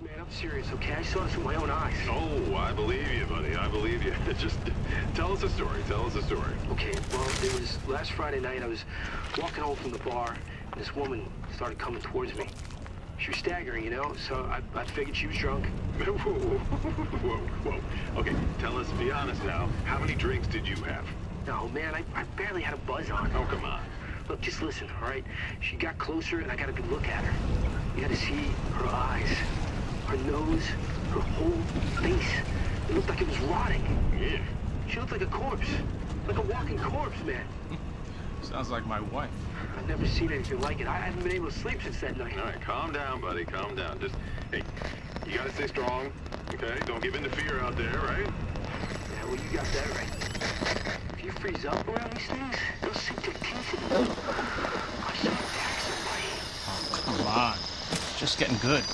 Look, man, I'm serious, okay? I saw this with my own eyes. Oh, I believe you, buddy. I believe you. Just tell us a story. Tell us a story. Okay, well, it was last Friday night. I was walking home from the bar, and this woman started coming towards me. She was staggering, you know, so I, I figured she was drunk. whoa, whoa, whoa. Okay, tell us, be honest now. How many drinks did you have? No, man, I, I barely had a buzz on. Oh, come on. Look, just listen, all right? She got closer, and I got a good look at her. You got to see her eyes, her nose, her whole face. It looked like it was rotting. Yeah. She looked like a corpse, like a walking corpse, man. Sounds like my wife. I've never seen anything like it. I haven't been able to sleep since that night. All right, calm down, buddy. Calm down. Just, hey, you gotta stay strong, okay? Don't give in to fear out there, right? Yeah, well, you got that right. If you freeze up around these things, they'll sink their teeth in you. I saw them attack somebody. Oh, come on. It's just getting good.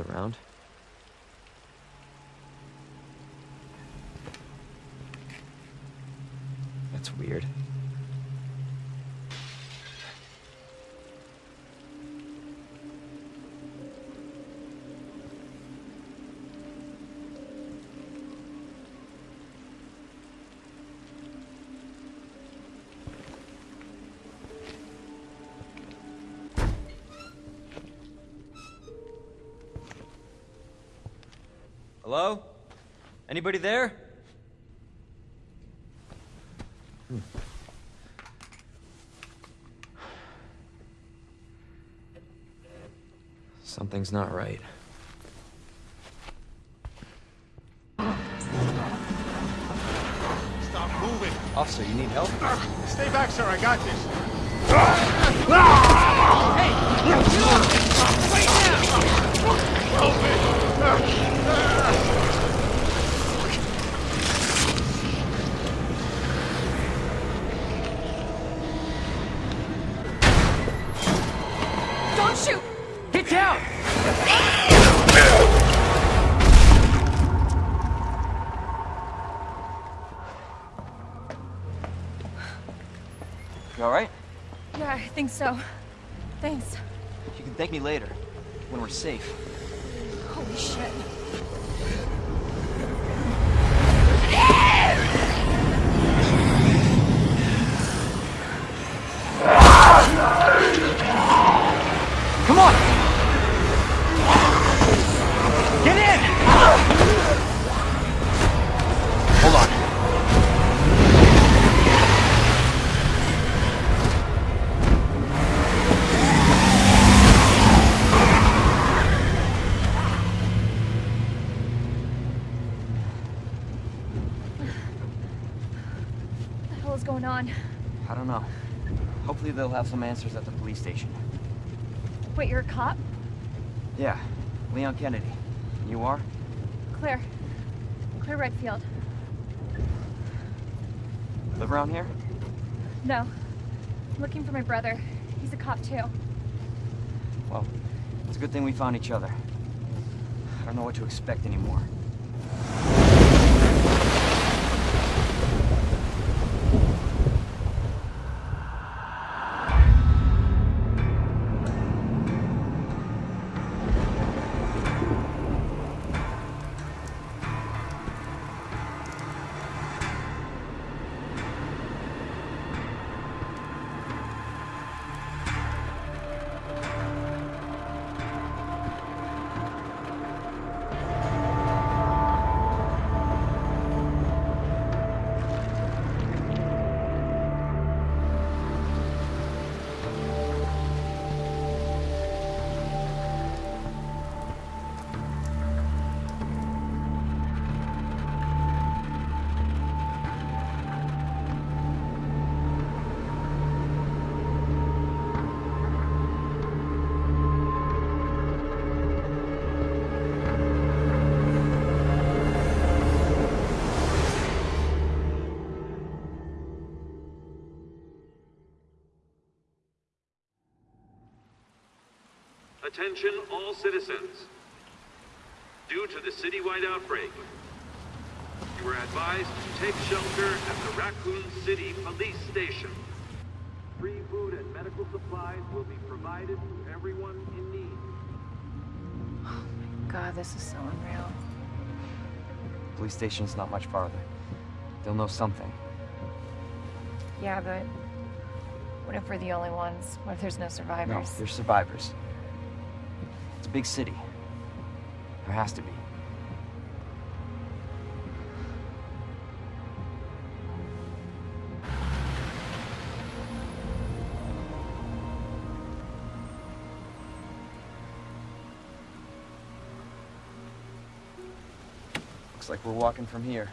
Around. Hello? Anybody there? Hmm. Something's not right. Stop moving. Officer, you need help? Stay back, sir. I got this. Don't so. Thanks. You can thank me later, when we're safe. Hopefully they'll have some answers at the police station. Wait, you're a cop? Yeah, Leon Kennedy. You are? Claire. Claire Redfield. Live around here? No. I'm looking for my brother. He's a cop too. Well, it's a good thing we found each other. I don't know what to expect anymore. Attention all citizens. Due to the citywide outbreak, you are advised to take shelter at the Raccoon City Police Station. Free food and medical supplies will be provided to everyone in need. Oh my god, this is so unreal. Police station's not much farther. They'll know something. Yeah, but what if we're the only ones? What if there's no survivors? No, survivors? there's survivors. Big city. There has to be. Looks like we're walking from here.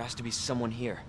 There has to be someone here.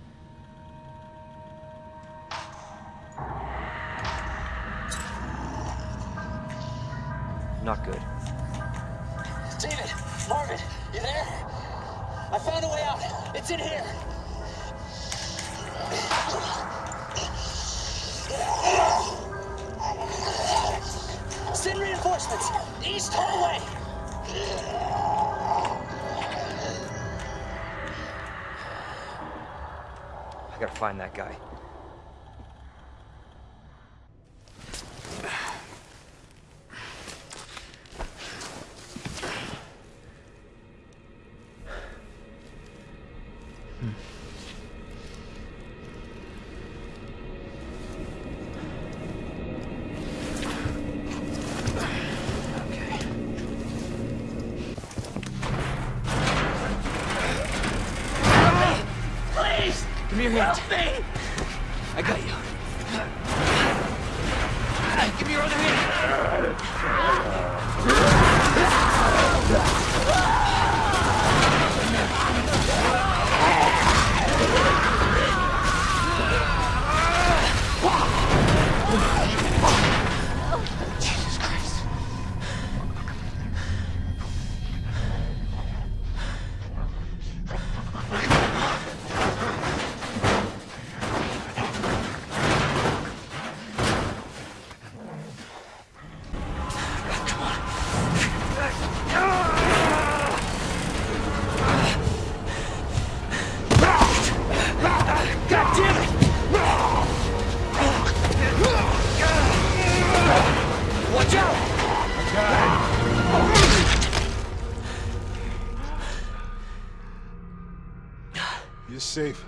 Safe.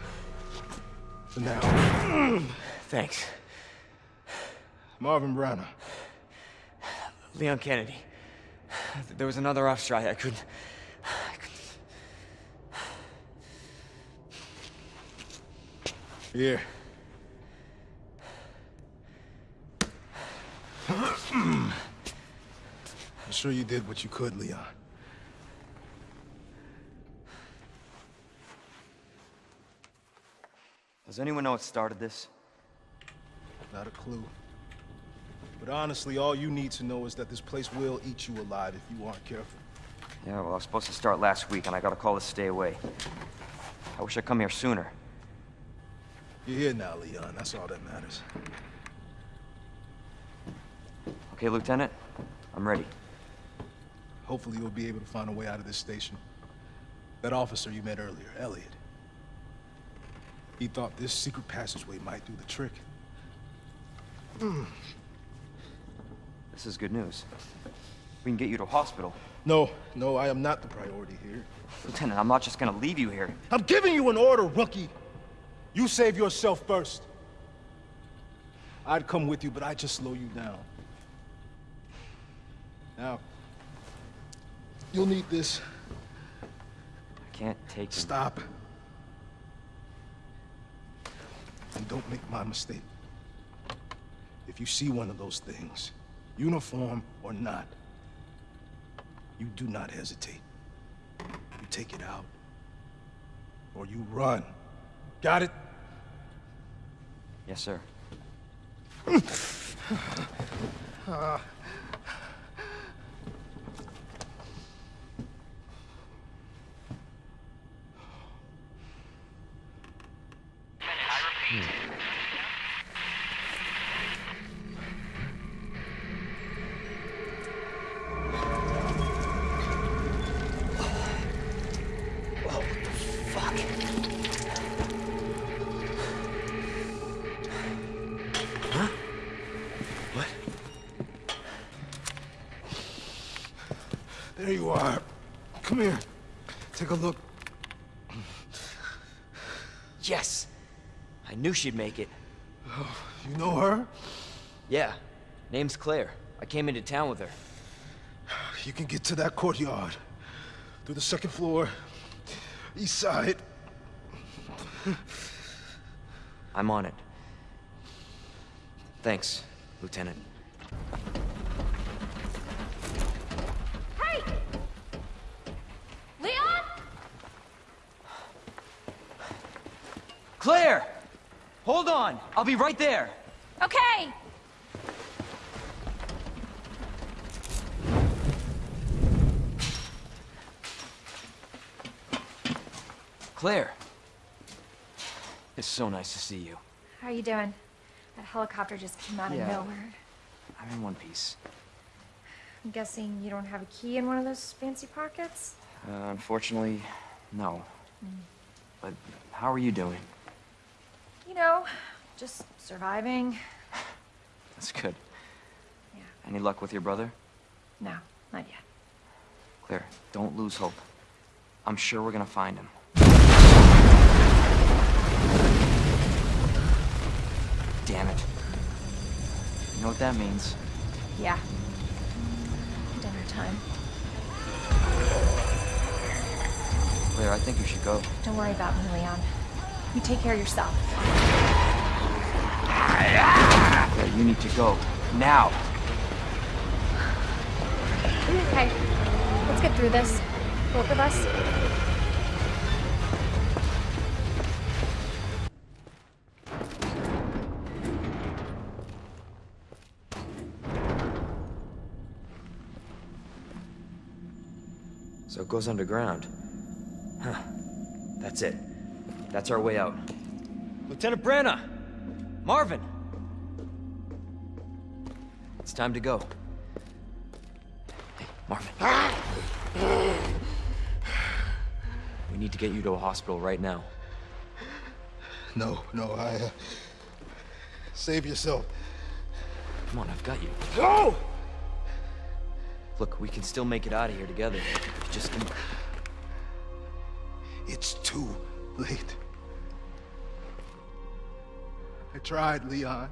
For now. Thanks. Marvin Branagh. Leon Kennedy. There was another off strike. I couldn't. I couldn't. Here. I'm sure you did what you could, Leon. Does anyone know what started this? Not a clue. But honestly, all you need to know is that this place will eat you alive if you aren't careful. Yeah, well, I was supposed to start last week, and I got a call to stay away. I wish I'd come here sooner. You're here now, Leon. That's all that matters. Okay, Lieutenant? I'm ready. Hopefully you'll be able to find a way out of this station. That officer you met earlier, Elliot. He thought this secret passageway might do the trick. Hmm. This is good news. We can get you to hospital. No, no, I am not the priority here. Lieutenant, I'm not just gonna leave you here. I'm giving you an order, rookie. You save yourself first. I'd come with you, but I'd just slow you down. Now, you'll need this. I can't take. Stop. And don't make my mistake. If you see one of those things, uniform or not, you do not hesitate. You take it out. Or you run. Got it? Yes, sir. What? Ah. There you are. Come here. Take a look. Yes! I knew she'd make it. Oh, you know her? Yeah. Name's Claire. I came into town with her. You can get to that courtyard. Through the second floor. East side. I'm on it. Thanks, Lieutenant. Hey! Leon? Claire! Hold on! I'll be right there! Okay. Claire! It's so nice to see you. How are you doing? That helicopter just came out Yeah. of nowhere. I'm in one piece. I'm guessing you don't have a key in one of those fancy pockets? Uh, unfortunately, no. But how are you doing? You know, just surviving. That's good. Yeah. Any luck with your brother? No, not yet. Claire, don't lose hope. I'm sure we're gonna find him. Damn it. You know what that means? Yeah. Dinner time. Claire, I think you should go. Don't worry about me, Leon. You take care of yourself. You need to go. Now. Okay, let's get through this. Both of us. So it goes underground. Huh. That's it. That's our way out. Lieutenant Branagh! Marvin! It's time to go. Hey, Marvin. We need to get you to a hospital right now. No, no, I... Uh... Save yourself. Come on, I've got you. No! Look, we can still make it out of here together. Just... It's too late. I tried, Leon.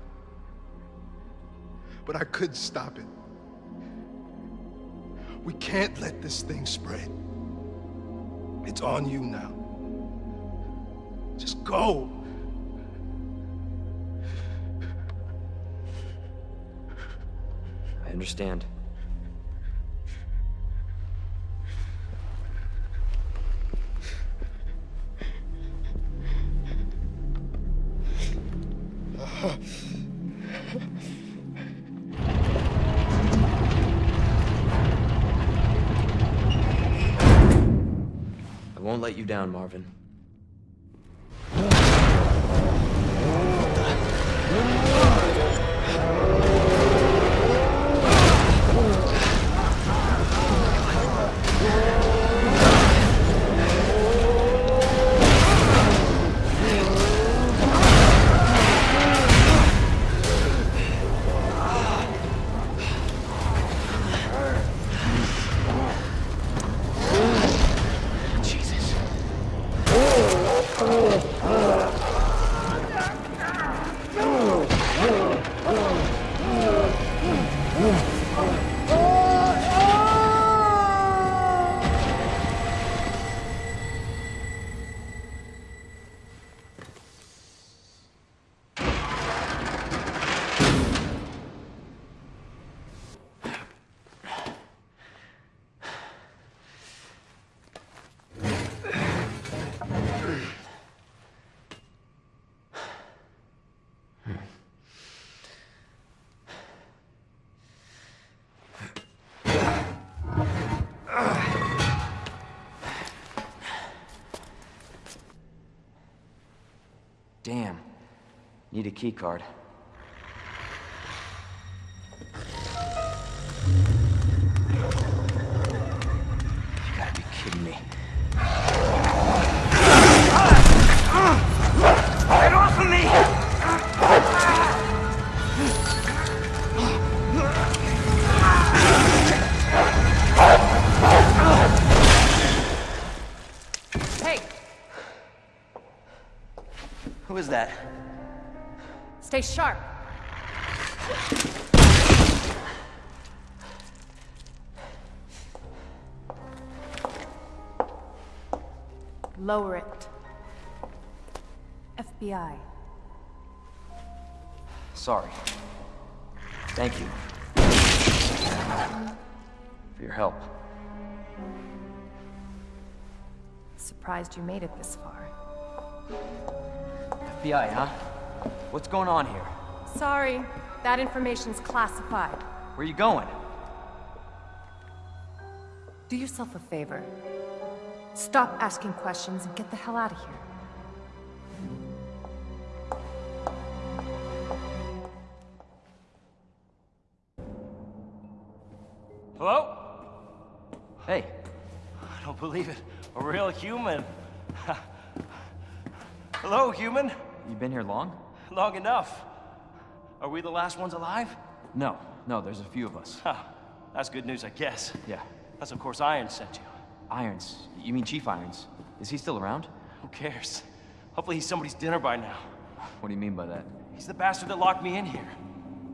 But I couldn't stop it. We can't let this thing spread. It's on you now. Just go. I understand. Won't let you down, Marvin. Need a key card. Stay sharp. Lower it. FBI. Sorry. Thank you. For your help. Surprised you made it this far. FBI, huh? What's going on here? Sorry, that information's classified. Where are you going? Do yourself a favor. Stop asking questions and get the hell out of here. Hello? Hey, I don't believe it. A real human. Hello, human. you been here long? Long enough. Are we the last ones alive? No, no, there's a few of us. Huh. That's good news, I guess. Yeah. That's of course Irons sent you. Irons. You mean Chief Irons? Is he still around? Who cares? Hopefully he's somebody's dinner by now. What do you mean by that? He's the bastard that locked me in here.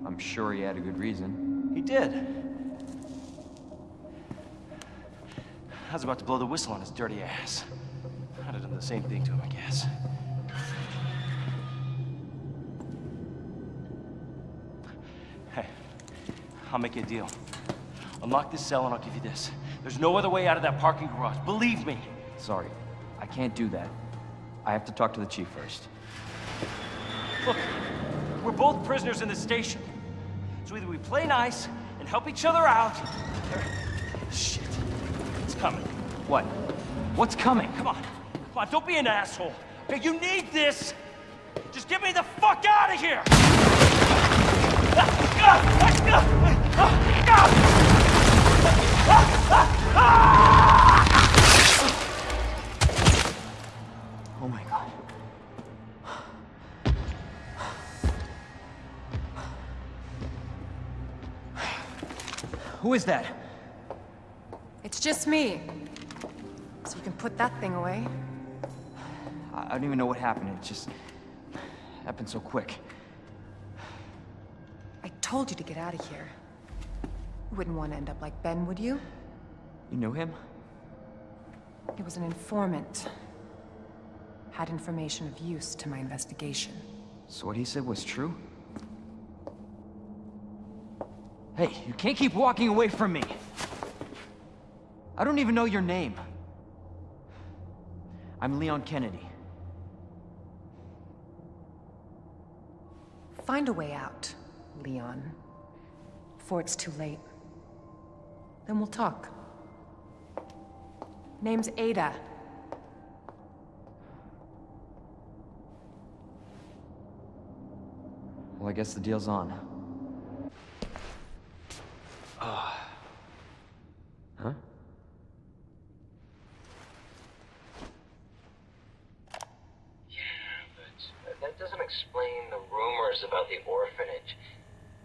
I'm sure he had a good reason. He did. I was about to blow the whistle on his dirty ass. I'd have done the same thing to him, I guess. I'll make you a deal. Unlock this cell and I'll give you this. There's no other way out of that parking garage. Believe me. Sorry, I can't do that. I have to talk to the chief first. Look, we're both prisoners in this station. So either we play nice and help each other out. Shit. It's coming. What? What's coming? Come on. Come on, don't be an asshole. Okay, you need this. Just get me the fuck out of here! Ah, ah, ah. Oh my god. Who is that? It's just me. So you can put that thing away. I I don't even know what happened. It just happened so quick. I told you to get out of here. You wouldn't want to end up like Ben, would you? You knew him? He was an informant. Had information of use to my investigation. So what he said was true? Hey, you can't keep walking away from me! I don't even know your name. I'm Leon Kennedy. Find a way out, Leon. Before it's too late. Then we'll talk. Name's Ada. Well, I guess the deal's on. Ah. Huh? Yeah, but that doesn't explain the rumors about the orphanage.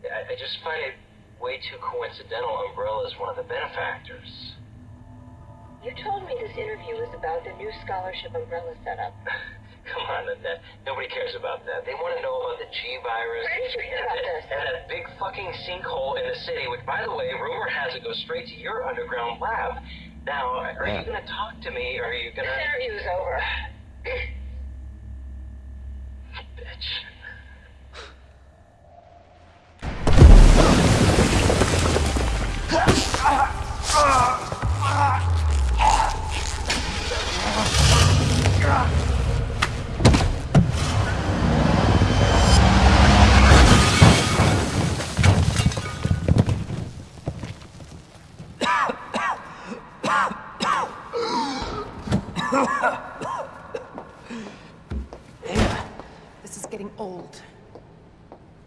I, I just find it way too coincidental Umbrella's one of the benefactors. You told me this interview was about the new scholarship umbrella setup. Come on, Annette. Nobody cares about that. They want to know about the G virus. Where did you hear about this? And that big fucking sinkhole in the city, which, by the way, rumor has it goes straight to your underground lab. Now, are you going to talk to me, or are you going to... This to... interview's over. Bitch.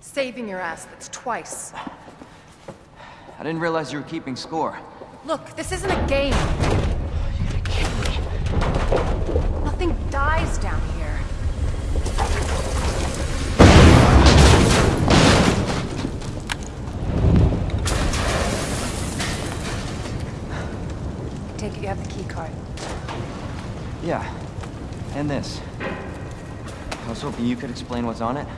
Saving your ass, that's twice. I didn't realize you were keeping score. Look, this isn't a game. You're gonna kill me. Nothing dies down here. Take it you have the key card. Yeah, and this. I was hoping you could explain what's on it.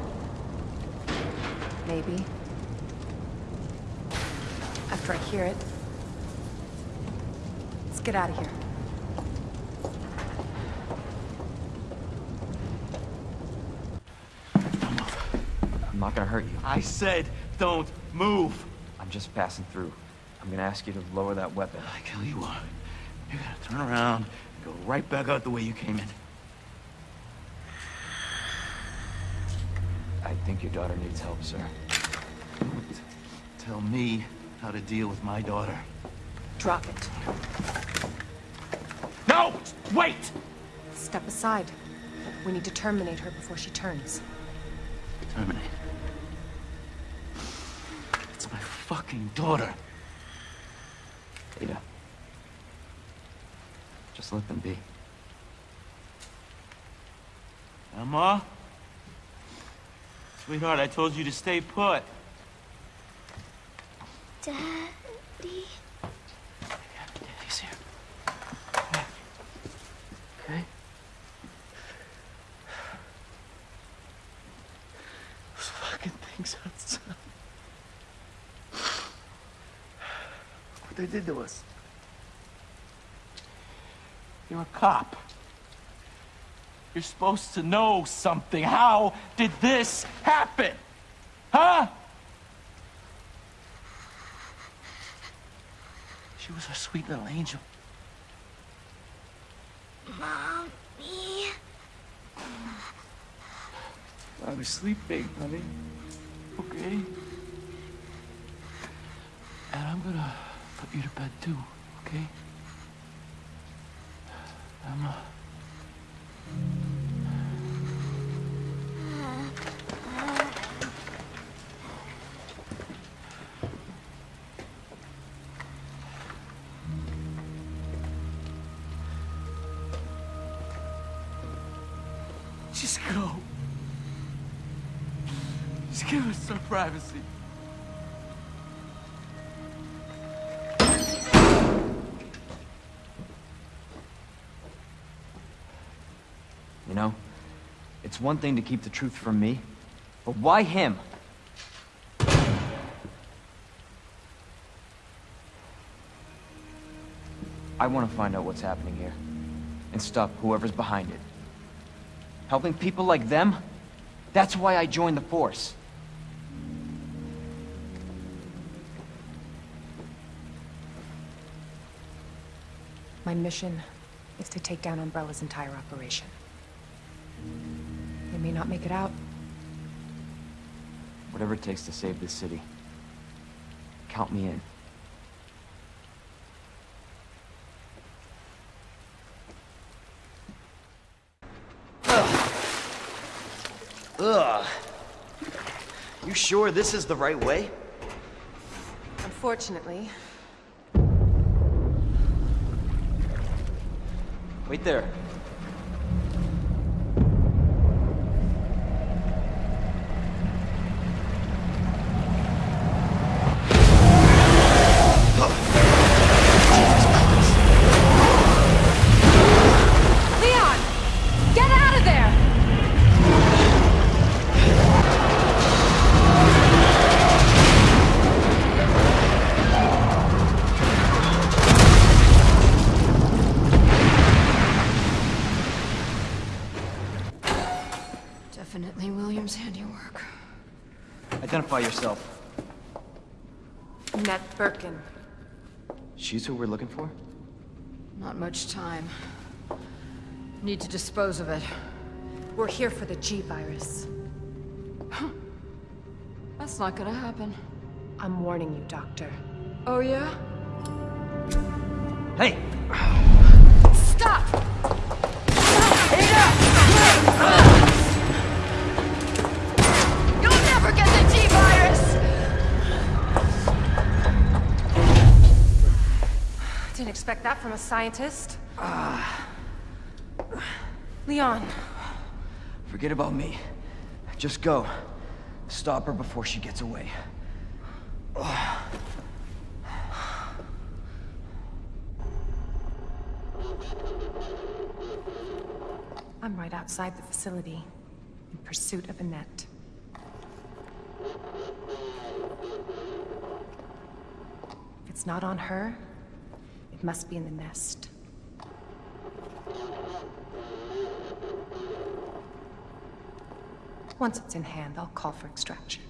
Maybe. After I hear it. Let's get out of here. Don't move. I'm not gonna hurt you. I said don't move. I'm just passing through. I'm gonna ask you to lower that weapon. I tell you what, you gotta turn around and go right back out the way you came in. I think your daughter needs help, sir. Tell me how to deal with my daughter. Drop it. No! Wait! Step aside. We need to terminate her before she turns. Terminate. It's my fucking daughter. Ada. Just let them be. Emma? Sweetheart, I told you to stay put. Daddy? Yeah, Daddy's here. Okay? Those fucking things outside. What they did to us. You're a cop. You're supposed to know something. How did this happen? Huh? She was a sweet little angel. Mommy. I was sleeping, honey. Okay? And I'm gonna put you to bed too, okay? Emma. Just go. Just give us some privacy. You know, it's one thing to keep the truth from me, but why him? I want to find out what's happening here, and stop whoever's behind it. Helping people like them? That's why I joined the Force. My mission is to take down Umbrella's entire operation. They may not make it out. Whatever it takes to save this city. Count me in. Ugh. You sure this is the right way? Unfortunately, Wait there. Identify yourself. Annette Birkin. She's who we're looking for? Not much time. Need to dispose of it. We're here for the G-Virus. That's not gonna happen. I'm warning you, Doctor. Oh, yeah? Hey! Stop! Didn't expect that from a scientist. Ah Leon, Forget about me. Just go. Stop her before she gets away. I'm right outside the facility, in pursuit of Annette. If it's not on her, it must be in the nest. Once it's in hand, I'll call for extraction.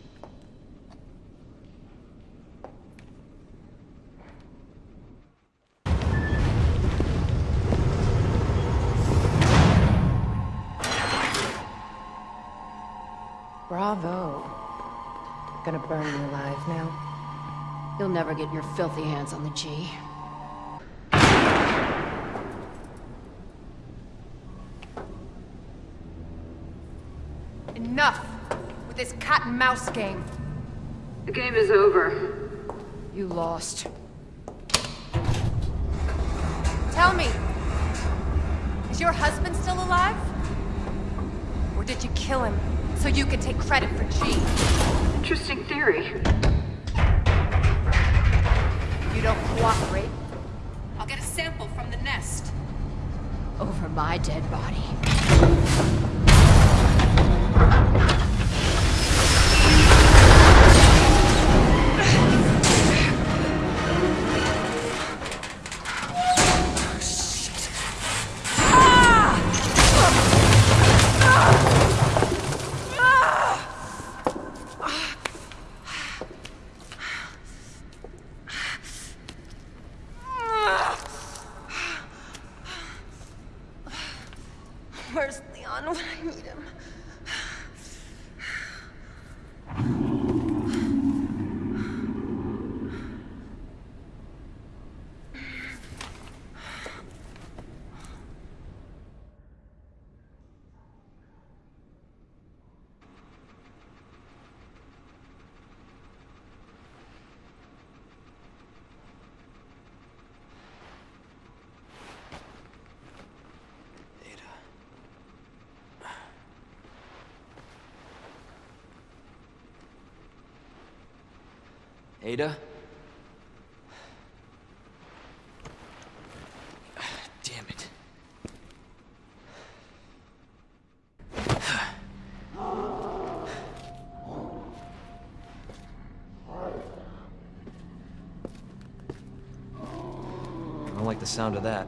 Bravo. Gonna burn you alive now. You'll never get your filthy hands on the G. Enough with this cat and mouse game. The game is over. You lost. Tell me, is your husband still alive? Or did you kill him so you could take credit for G? Interesting theory. You don't cooperate. I'll get a sample from the nest. Over my dead body. Thank you. Ada? Damn it. I don't like the sound of that.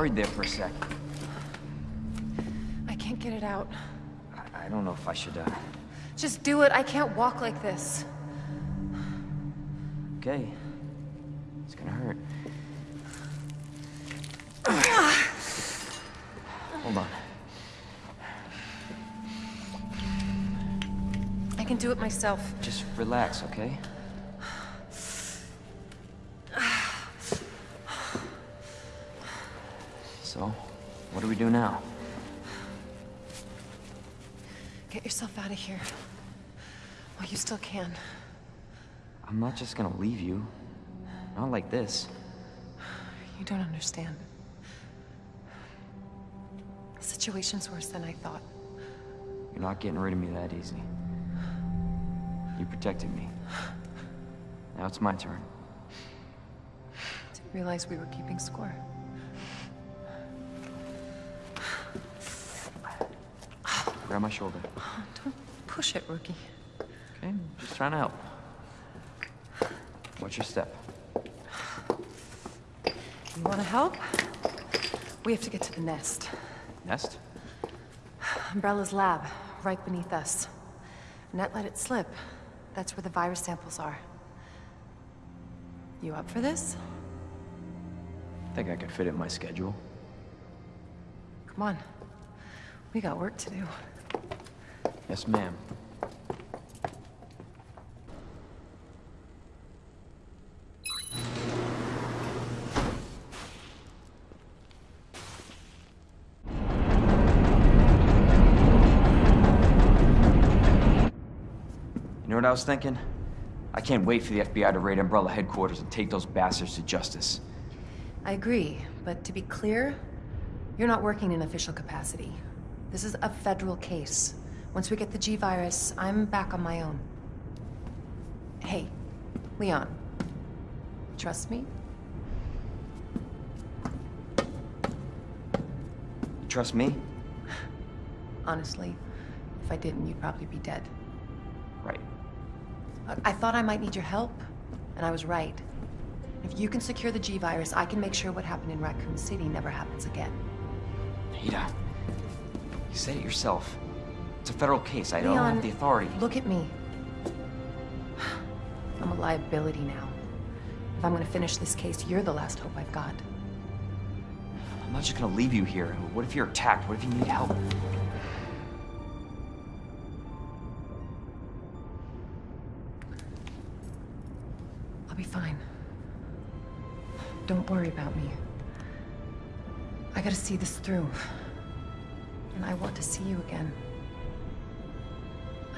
Worried there for a sec. I can't get it out. I, I don't know if I should, uh... Just do it. I can't walk like this. Okay. It's gonna hurt. Hold on. I can do it myself. Just relax, okay? Do we do now? Get yourself out of here. While you still can. I'm not just gonna leave you. Not like this. You don't understand. The situation's worse than I thought. You're not getting rid of me that easy. You protected me. Now it's my turn. Didn't realize we were keeping score. Grab my shoulder. Don't push it, rookie. Okay, just trying to help. What's your step? You want to help? We have to get to the nest. Nest? Umbrella's lab, right beneath us. Annette let it slip. That's where the virus samples are. You up for this? Think I could fit it in my schedule. Come on. We got work to do. Yes, ma'am. You know what I was thinking? I can't wait for the FBI to raid Umbrella headquarters and take those bastards to justice. I agree, but to be clear, you're not working in official capacity. This is a federal case. Once we get the G-Virus, I'm back on my own. Hey, Leon. Trust me? Trust me? Honestly, if I didn't, you'd probably be dead. Right. Look, I thought I might need your help, and I was right. If you can secure the G-Virus, I can make sure what happened in Raccoon City never happens again. Ada, you said it yourself. It's a federal case. I don't Leon, have the authority. Look at me. I'm a liability now. If I'm gonna finish this case, you're the last hope I've got. I'm not just gonna leave you here. What if you're attacked? What if you need help? I'll be fine. Don't worry about me. I gotta see this through. And I want to see you again.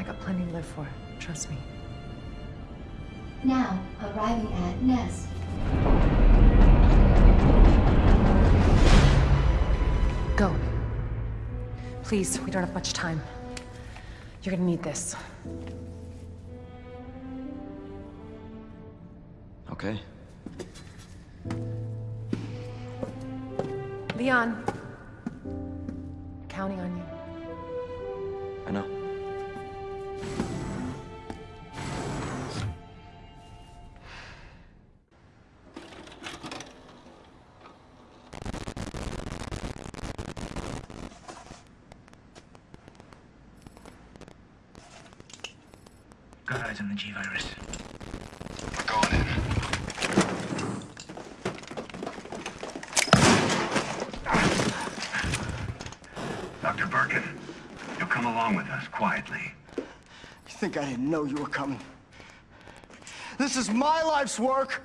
I got plenty to live for, trust me. Now, arriving at Nest. Go. Please, we don't have much time. You're gonna need this. Okay. Leon. Got on the G-Virus. We're going in. Dr. Birkin, you'll come along with us quietly. You think I didn't know you were coming? This is my life's work.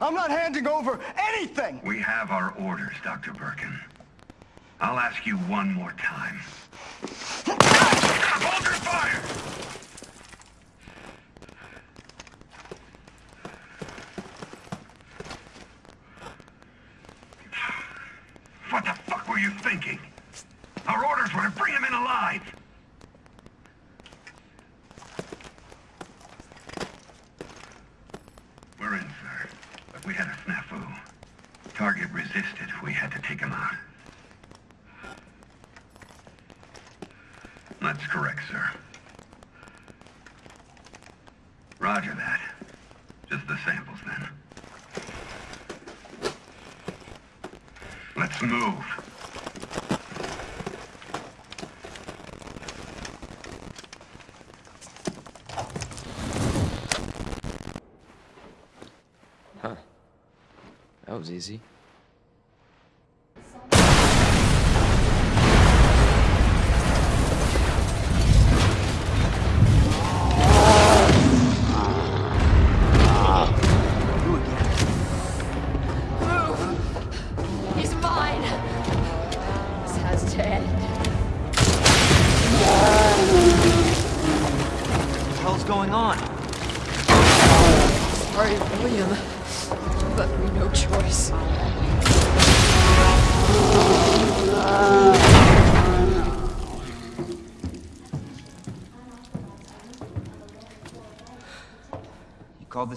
I'm not handing over anything. We have our orders, Dr. Birkin. I'll ask you one more time. Hold your fire! What the fuck were you thinking? Our orders were to bring him in alive. We're in, sir. But we had a snafu. Target resisted. We had to take him out. That's correct, sir. Roger that. Just the samples, then. Let's move. Huh. That was easy.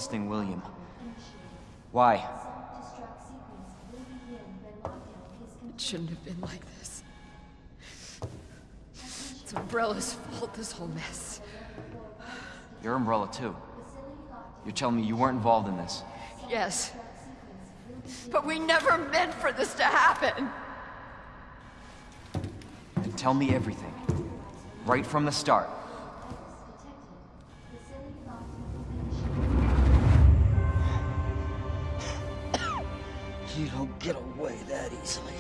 You called this thing William. Why? It shouldn't have been like this. It's Umbrella's fault, this whole mess. Your umbrella, too. You're telling me you weren't involved in this. Yes. But we never meant for this to happen. Then tell me everything. Right from the start. You don't get away that easily.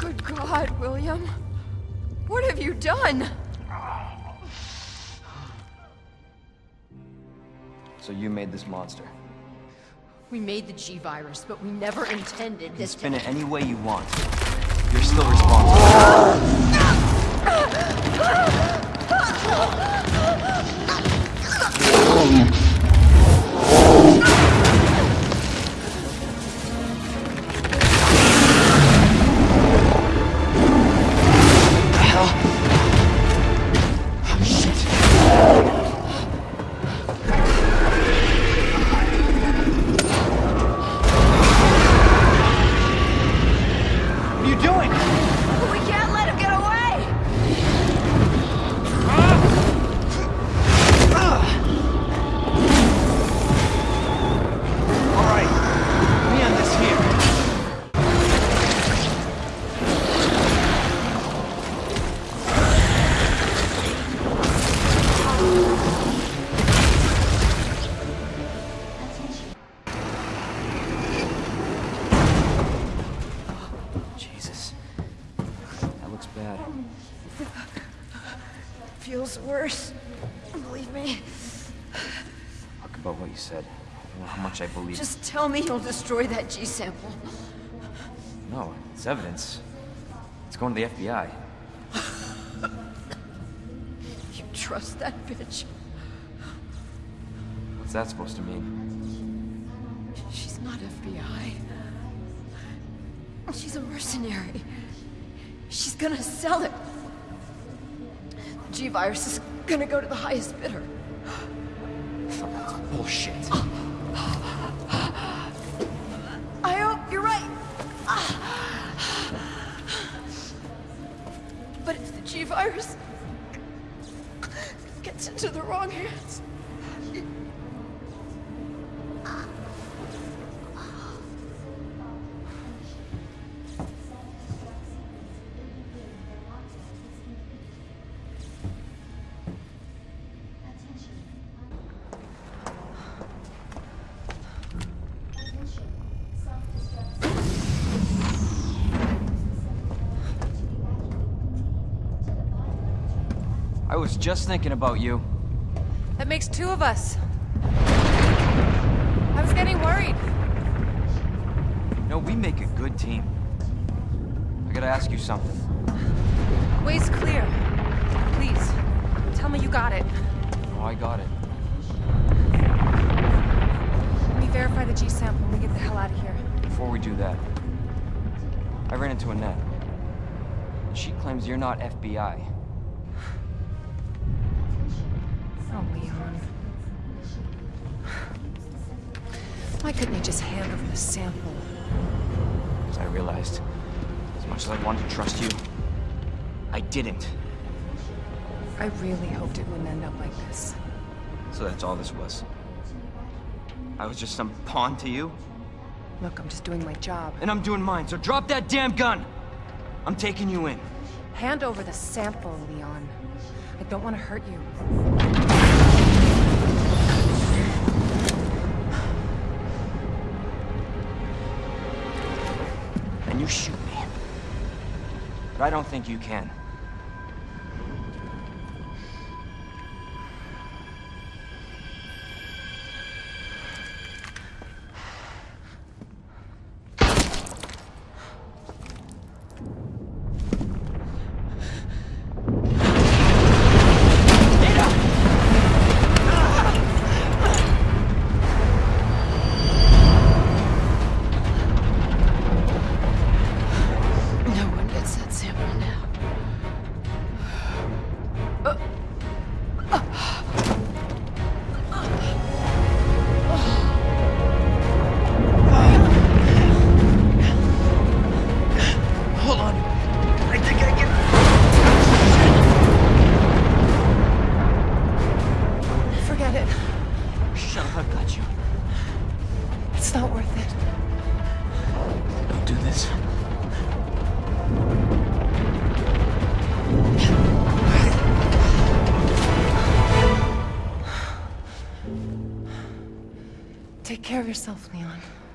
Good God, William. What have you done? So you made this monster. We made the G-Virus, but we never intended You can this spin to... it any way you want. You're still responsible. You'll destroy that G sample. No, it's evidence. It's going to the FBI. You trust that bitch? What's that supposed to mean? She's not FBI. She's a mercenary. She's gonna sell it. The G-Virus is gonna go to the highest bidder. Bullshit. Gets into the wrong hands... just thinking about you. That makes two of us. I was getting worried. No, we make a good team. I gotta ask you something. Way's clear. Please, tell me you got it. Oh, I got it. Let me verify the G sample and we get the hell out of here. Before we do that, I ran into Annette. She claims you're not FBI. Just hand over the sample? As I realized, as much as I wanted to trust you, I didn't. I really hoped it wouldn't end up like this. So that's all this was. I was just some pawn to you, Look, I'm just doing my job. and I'm doing mine, so drop that damn gun! I'm taking you in. Hand over the sample, Leon. I don't want to hurt you. Shoot me. But I don't think you can. Care of yourself, Leon.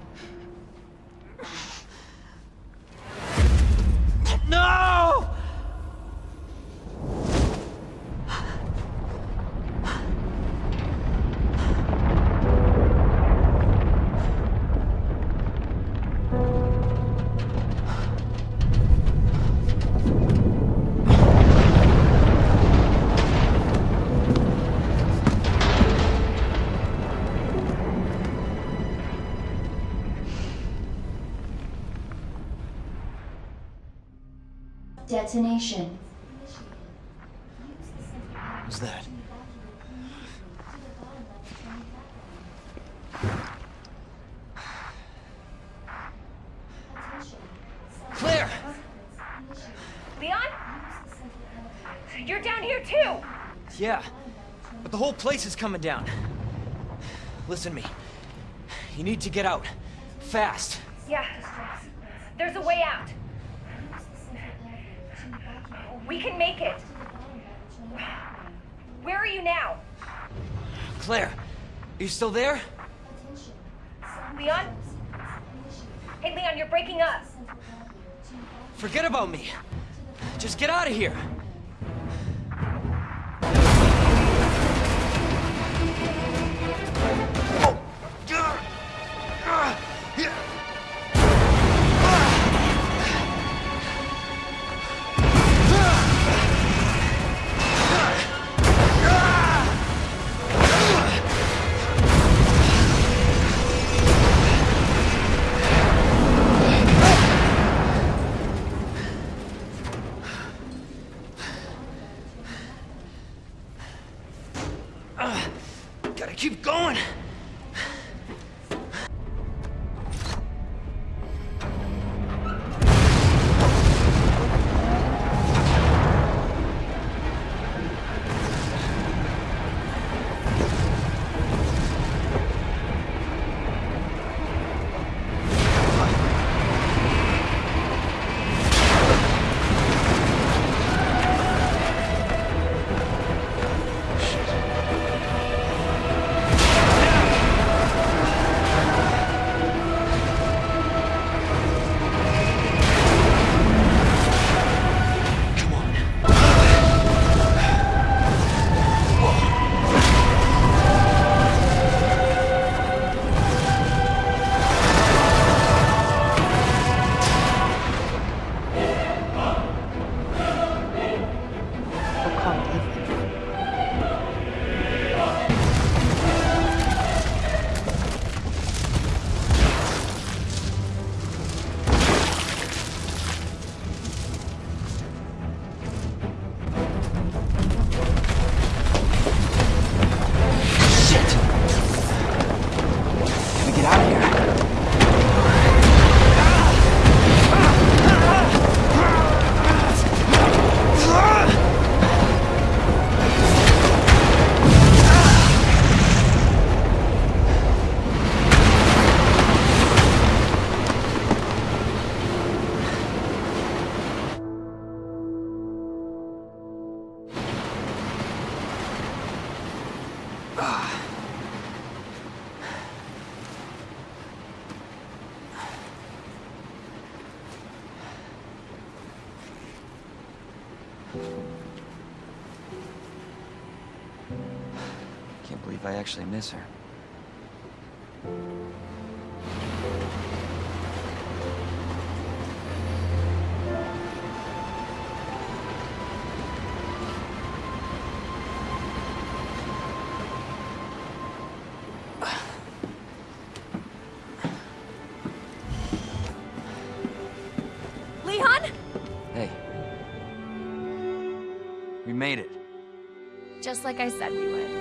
Detonation. What's that? Claire! Leon? You're down here too! Yeah, but the whole place is coming down. Listen to me. You need to get out. Fast. Yeah. There's a way out. We can make it. Where are you now? Claire, are you still there? Leon? Hey, Leon, you're breaking up. Forget about me. Just get out of here! Actually miss her. Leon? Hey. We made it. Just like I said we would.